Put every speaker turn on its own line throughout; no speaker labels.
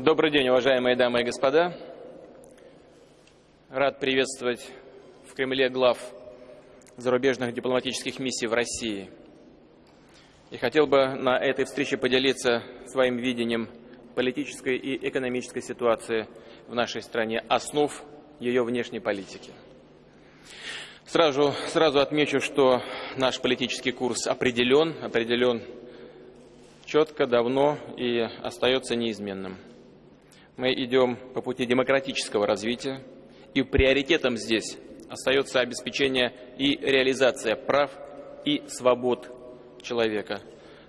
Добрый день, уважаемые дамы и господа. Рад приветствовать в Кремле глав зарубежных дипломатических миссий в России. И хотел бы на этой встрече поделиться своим видением политической и экономической ситуации в нашей стране, основ ее внешней политики. Сразу, сразу отмечу, что наш политический курс определен, определен четко, давно и остается неизменным – мы идем по пути демократического развития, и приоритетом здесь остается обеспечение и реализация прав и свобод человека,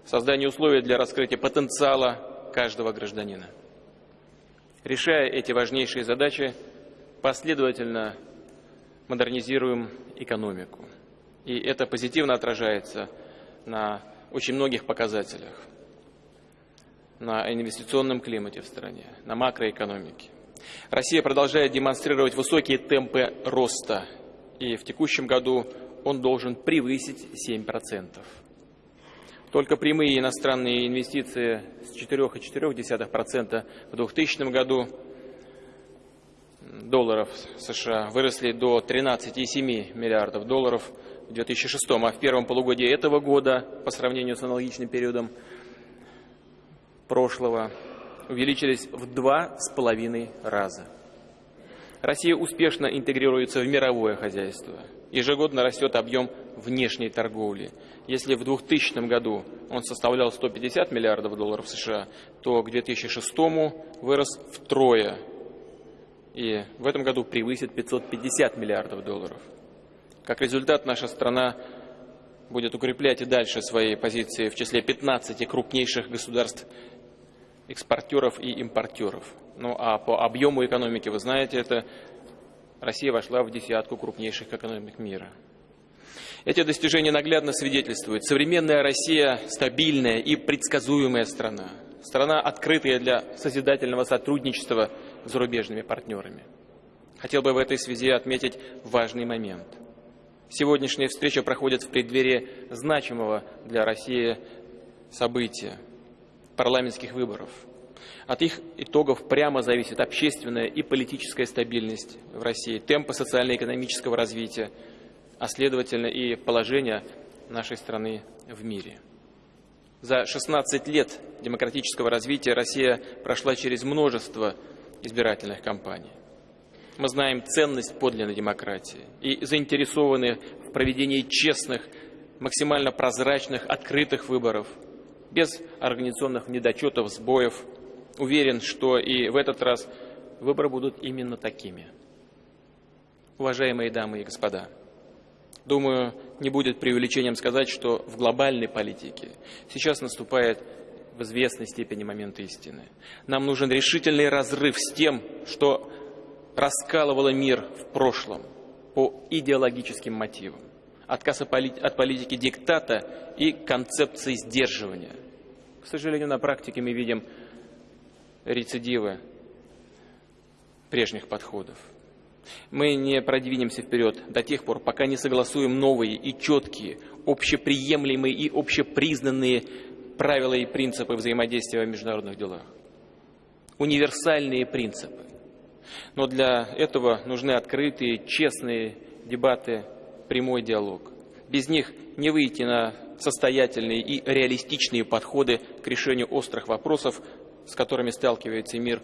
создание условий для раскрытия потенциала каждого гражданина. Решая эти важнейшие задачи, последовательно модернизируем экономику. И это позитивно отражается на очень многих показателях на инвестиционном климате в стране, на макроэкономике. Россия продолжает демонстрировать высокие темпы роста, и в текущем году он должен превысить 7%. Только прямые иностранные инвестиции с 4,4% в 2000 году долларов США выросли до 13,7 миллиардов долларов в 2006, а в первом полугодии этого года, по сравнению с аналогичным периодом прошлого увеличились в два с половиной раза. Россия успешно интегрируется в мировое хозяйство. Ежегодно растет объем внешней торговли. Если в 2000 году он составлял 150 миллиардов долларов США, то к 2006 вырос втрое. И в этом году превысит 550 миллиардов долларов. Как результат, наша страна будет укреплять и дальше свои позиции в числе 15 крупнейших государств экспортеров и импортеров. Ну а по объему экономики, вы знаете, это Россия вошла в десятку крупнейших экономик мира. Эти достижения наглядно свидетельствуют. Современная Россия – стабильная и предсказуемая страна. Страна, открытая для созидательного сотрудничества с зарубежными партнерами. Хотел бы в этой связи отметить важный момент. Сегодняшняя встреча проходит в преддверии значимого для России события – парламентских выборов. От их итогов прямо зависит общественная и политическая стабильность в России, темпы социально-экономического развития, а следовательно и положение нашей страны в мире. За 16 лет демократического развития Россия прошла через множество избирательных кампаний. Мы знаем ценность подлинной демократии и заинтересованы в проведении честных, максимально прозрачных, открытых выборов – без организационных недочетов, сбоев. Уверен, что и в этот раз выборы будут именно такими. Уважаемые дамы и господа, думаю, не будет преувеличением сказать, что в глобальной политике сейчас наступает в известной степени момент истины. Нам нужен решительный разрыв с тем, что раскалывало мир в прошлом по идеологическим мотивам отказ от политики диктата и концепции сдерживания. К сожалению, на практике мы видим рецидивы прежних подходов. Мы не продвинемся вперед до тех пор, пока не согласуем новые и четкие, общеприемлемые и общепризнанные правила и принципы взаимодействия в международных делах. Универсальные принципы. Но для этого нужны открытые, честные дебаты прямой диалог. Без них не выйти на состоятельные и реалистичные подходы к решению острых вопросов, с которыми сталкивается мир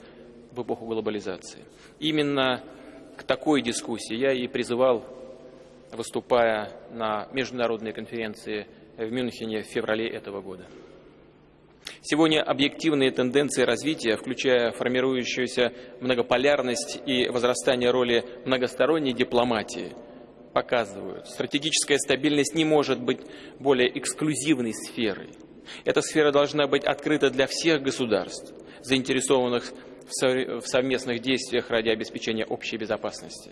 в эпоху глобализации. Именно к такой дискуссии я и призывал, выступая на международной конференции в Мюнхене в феврале этого года. Сегодня объективные тенденции развития, включая формирующуюся многополярность и возрастание роли многосторонней дипломатии – показывают, стратегическая стабильность не может быть более эксклюзивной сферой. Эта сфера должна быть открыта для всех государств, заинтересованных в совместных действиях ради обеспечения общей безопасности.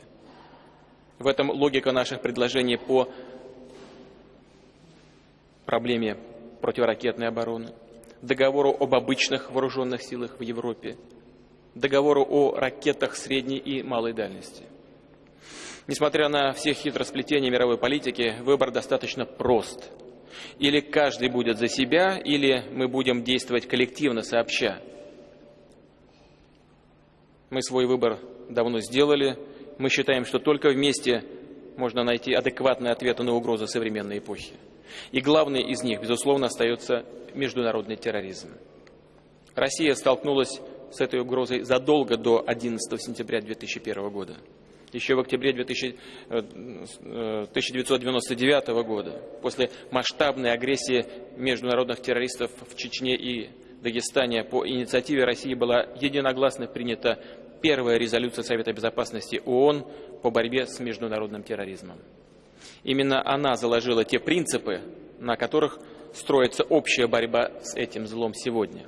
В этом логика наших предложений по проблеме противоракетной обороны, договору об обычных вооруженных силах в Европе, договору о ракетах средней и малой дальности. Несмотря на все хитросплетения мировой политики, выбор достаточно прост. Или каждый будет за себя, или мы будем действовать коллективно, сообща. Мы свой выбор давно сделали. Мы считаем, что только вместе можно найти адекватные ответы на угрозы современной эпохи. И главный из них, безусловно, остается международный терроризм. Россия столкнулась с этой угрозой задолго до 11 сентября 2001 года. Еще в октябре 1999 э, года, после масштабной агрессии международных террористов в Чечне и Дагестане, по инициативе России была единогласно принята первая резолюция Совета Безопасности ООН по борьбе с международным терроризмом. Именно она заложила те принципы, на которых строится общая борьба с этим злом сегодня.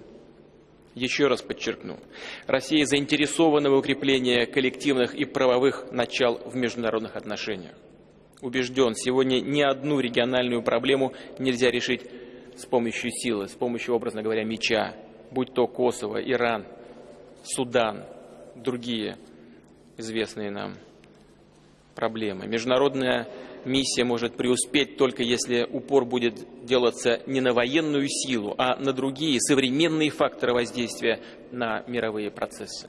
Еще раз подчеркну, Россия заинтересована в укреплении коллективных и правовых начал в международных отношениях. Убежден, сегодня ни одну региональную проблему нельзя решить с помощью силы, с помощью, образно говоря, меча, будь то Косово, Иран, Судан, другие известные нам проблемы. Международная миссия может преуспеть только если упор будет делаться не на военную силу, а на другие современные факторы воздействия на мировые процессы.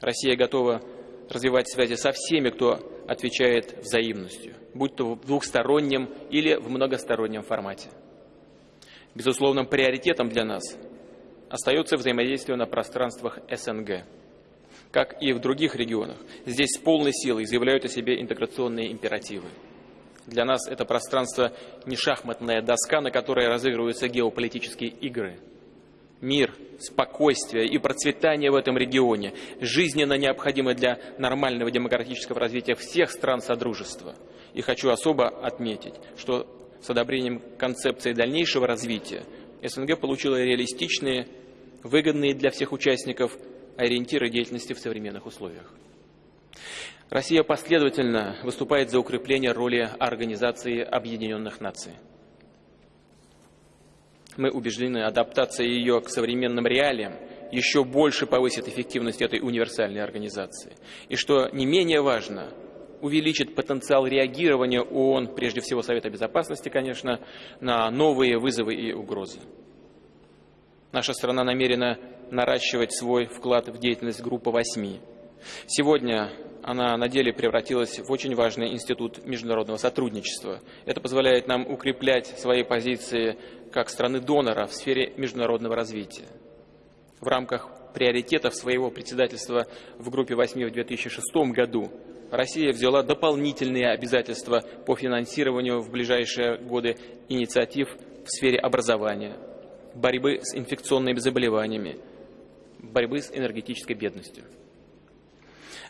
Россия готова развивать связи со всеми, кто отвечает взаимностью, будь то в двухстороннем или в многостороннем формате. Безусловным приоритетом для нас остается взаимодействие на пространствах СНГ – как и в других регионах, здесь с полной силой заявляют о себе интеграционные императивы. Для нас это пространство не шахматная доска, на которой разыгрываются геополитические игры. Мир, спокойствие и процветание в этом регионе жизненно необходимы для нормального демократического развития всех стран Содружества. И хочу особо отметить, что с одобрением концепции дальнейшего развития СНГ получила реалистичные, выгодные для всех участников ориентиры деятельности в современных условиях. Россия последовательно выступает за укрепление роли Организации Объединенных Наций. Мы убеждены, адаптация ее к современным реалиям еще больше повысит эффективность этой универсальной организации. И что не менее важно, увеличит потенциал реагирования ООН, прежде всего Совета Безопасности, конечно, на новые вызовы и угрозы. Наша страна намерена наращивать свой вклад в деятельность группы восьми. Сегодня она на деле превратилась в очень важный институт международного сотрудничества. Это позволяет нам укреплять свои позиции как страны-донора в сфере международного развития. В рамках приоритетов своего председательства в группе восьми в 2006 году Россия взяла дополнительные обязательства по финансированию в ближайшие годы инициатив в сфере образования, борьбы с инфекционными заболеваниями, борьбы с энергетической бедностью.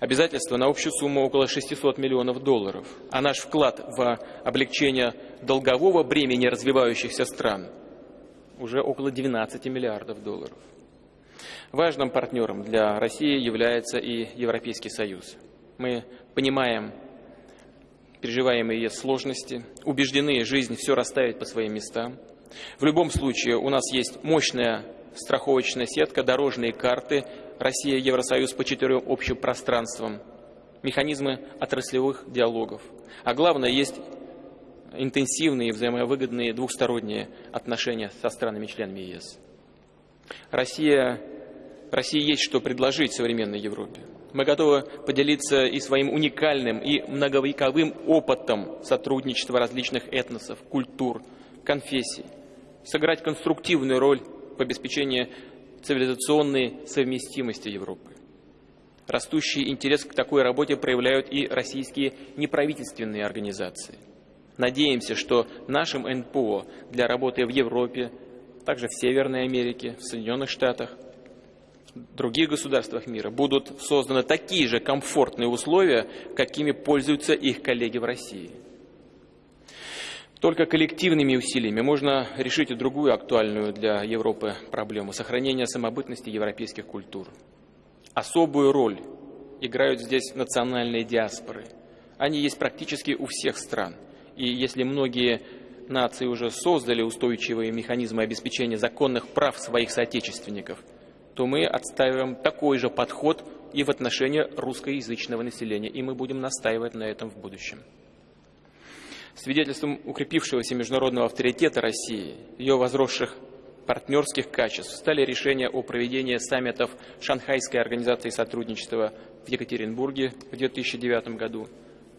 Обязательства на общую сумму около 600 миллионов долларов, а наш вклад в облегчение долгового бремени развивающихся стран уже около 12 миллиардов долларов. Важным партнером для России является и Европейский Союз. Мы понимаем переживаемые сложности, убеждены, жизнь все расставит по своим местам. В любом случае у нас есть мощная страховочная сетка, дорожные карты, Россия, Евросоюз по четырем общим пространствам, механизмы отраслевых диалогов. А главное, есть интенсивные, взаимовыгодные двухсторонние отношения со странами-членами ЕС. Россия, России есть что предложить современной Европе. Мы готовы поделиться и своим уникальным и многовековым опытом сотрудничества различных этносов, культур, конфессий, сыграть конструктивную роль в обеспечении цивилизационной совместимости Европы. Растущий интерес к такой работе проявляют и российские неправительственные организации. Надеемся, что нашим НПО для работы в Европе, также в Северной Америке, в Соединенных Штатах, других государствах мира будут созданы такие же комфортные условия, какими пользуются их коллеги в России. Только коллективными усилиями можно решить и другую актуальную для Европы проблему – сохранения самобытности европейских культур. Особую роль играют здесь национальные диаспоры. Они есть практически у всех стран. И если многие нации уже создали устойчивые механизмы обеспечения законных прав своих соотечественников, то мы отстаиваем такой же подход и в отношении русскоязычного населения, и мы будем настаивать на этом в будущем. Свидетельством укрепившегося международного авторитета России, ее возросших партнерских качеств стали решения о проведении саммитов Шанхайской организации сотрудничества в Екатеринбурге в 2009 году,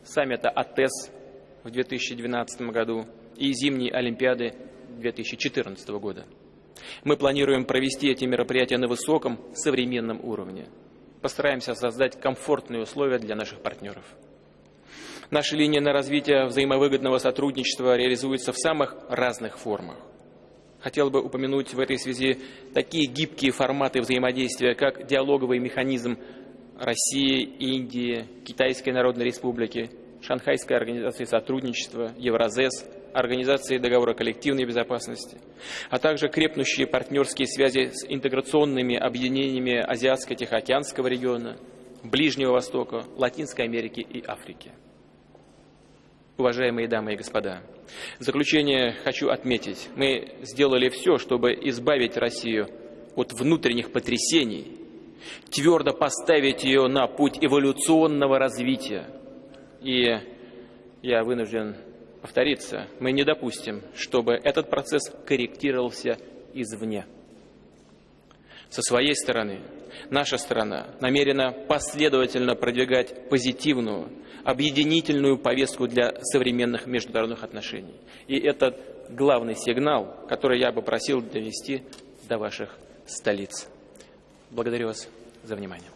саммита АТЭС в 2012 году и зимней Олимпиады 2014 года. Мы планируем провести эти мероприятия на высоком современном уровне. Постараемся создать комфортные условия для наших партнеров. Наша линия на развитие взаимовыгодного сотрудничества реализуется в самых разных формах. Хотел бы упомянуть в этой связи такие гибкие форматы взаимодействия, как диалоговый механизм России, Индии, Китайской Народной Республики, Шанхайской организации сотрудничества, Евразес, Организации договора коллективной безопасности, а также крепнущие партнерские связи с интеграционными объединениями Азиатско-Тихоокеанского региона, Ближнего Востока, Латинской Америки и Африки. Уважаемые дамы и господа, в заключение хочу отметить, мы сделали все, чтобы избавить Россию от внутренних потрясений, твердо поставить ее на путь эволюционного развития. И я вынужден повториться, мы не допустим, чтобы этот процесс корректировался извне. Со своей стороны, наша страна намерена последовательно продвигать позитивную, объединительную повестку для современных международных отношений. И это главный сигнал, который я бы просил довести до ваших столиц. Благодарю вас за внимание.